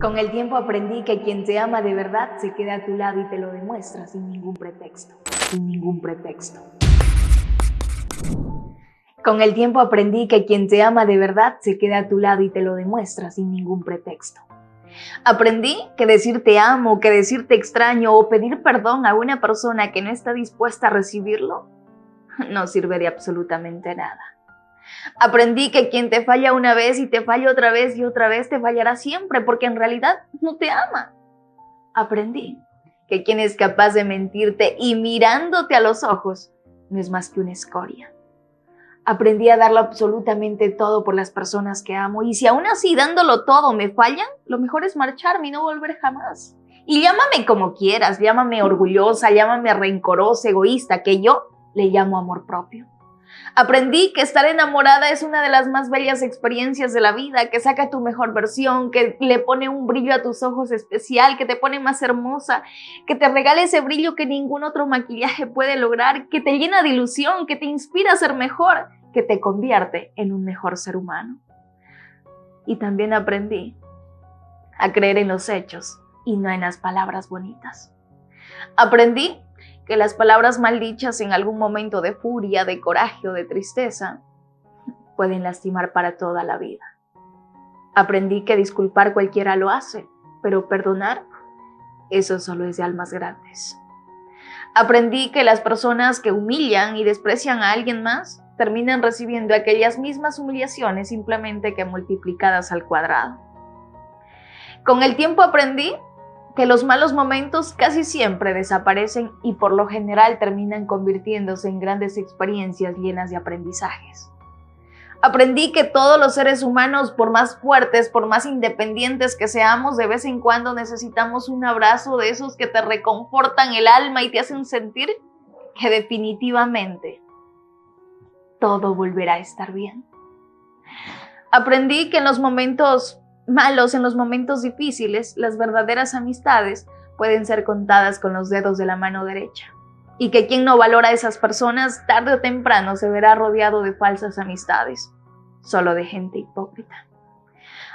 Con el tiempo aprendí que quien te ama de verdad se queda a tu lado y te lo demuestra sin ningún pretexto. Sin ningún pretexto. Con el tiempo aprendí que quien te ama de verdad se queda a tu lado y te lo demuestra sin ningún pretexto. Aprendí que decir te amo, que decir te extraño o pedir perdón a una persona que no está dispuesta a recibirlo no sirve de absolutamente nada. Aprendí que quien te falla una vez y te falla otra vez y otra vez te fallará siempre porque en realidad no te ama. Aprendí que quien es capaz de mentirte y mirándote a los ojos no es más que una escoria. Aprendí a darlo absolutamente todo por las personas que amo y si aún así dándolo todo me fallan, lo mejor es marcharme y no volver jamás. Y llámame como quieras, llámame orgullosa, llámame rencorosa, egoísta, que yo le llamo amor propio. Aprendí que estar enamorada es una de las más bellas experiencias de la vida, que saca tu mejor versión, que le pone un brillo a tus ojos especial, que te pone más hermosa, que te regala ese brillo que ningún otro maquillaje puede lograr, que te llena de ilusión, que te inspira a ser mejor, que te convierte en un mejor ser humano. Y también aprendí a creer en los hechos y no en las palabras bonitas. Aprendí que las palabras maldichas en algún momento de furia, de coraje o de tristeza pueden lastimar para toda la vida. Aprendí que disculpar cualquiera lo hace, pero perdonar, eso solo es de almas grandes. Aprendí que las personas que humillan y desprecian a alguien más terminan recibiendo aquellas mismas humillaciones simplemente que multiplicadas al cuadrado. Con el tiempo aprendí que los malos momentos casi siempre desaparecen y por lo general terminan convirtiéndose en grandes experiencias llenas de aprendizajes. Aprendí que todos los seres humanos, por más fuertes, por más independientes que seamos, de vez en cuando necesitamos un abrazo de esos que te reconfortan el alma y te hacen sentir que definitivamente todo volverá a estar bien. Aprendí que en los momentos malos, en los momentos difíciles, las verdaderas amistades pueden ser contadas con los dedos de la mano derecha. Y que quien no valora a esas personas, tarde o temprano se verá rodeado de falsas amistades, solo de gente hipócrita.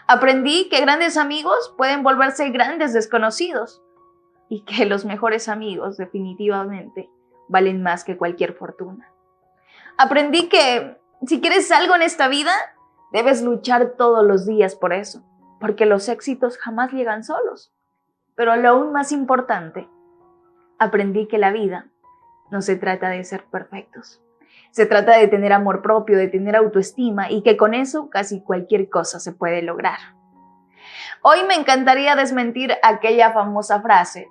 Aprendí que grandes amigos pueden volverse grandes desconocidos y que los mejores amigos definitivamente valen más que cualquier fortuna. Aprendí que si quieres algo en esta vida, debes luchar todos los días por eso porque los éxitos jamás llegan solos. Pero lo aún más importante, aprendí que la vida no se trata de ser perfectos. Se trata de tener amor propio, de tener autoestima y que con eso casi cualquier cosa se puede lograr. Hoy me encantaría desmentir aquella famosa frase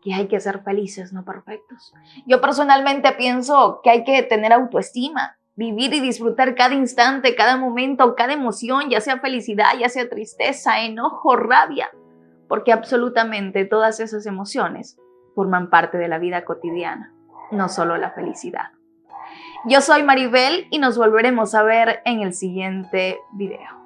que hay que ser felices, no perfectos. Yo personalmente pienso que hay que tener autoestima, vivir y disfrutar cada instante, cada momento, cada emoción, ya sea felicidad, ya sea tristeza, enojo, rabia, porque absolutamente todas esas emociones forman parte de la vida cotidiana, no solo la felicidad. Yo soy Maribel y nos volveremos a ver en el siguiente video.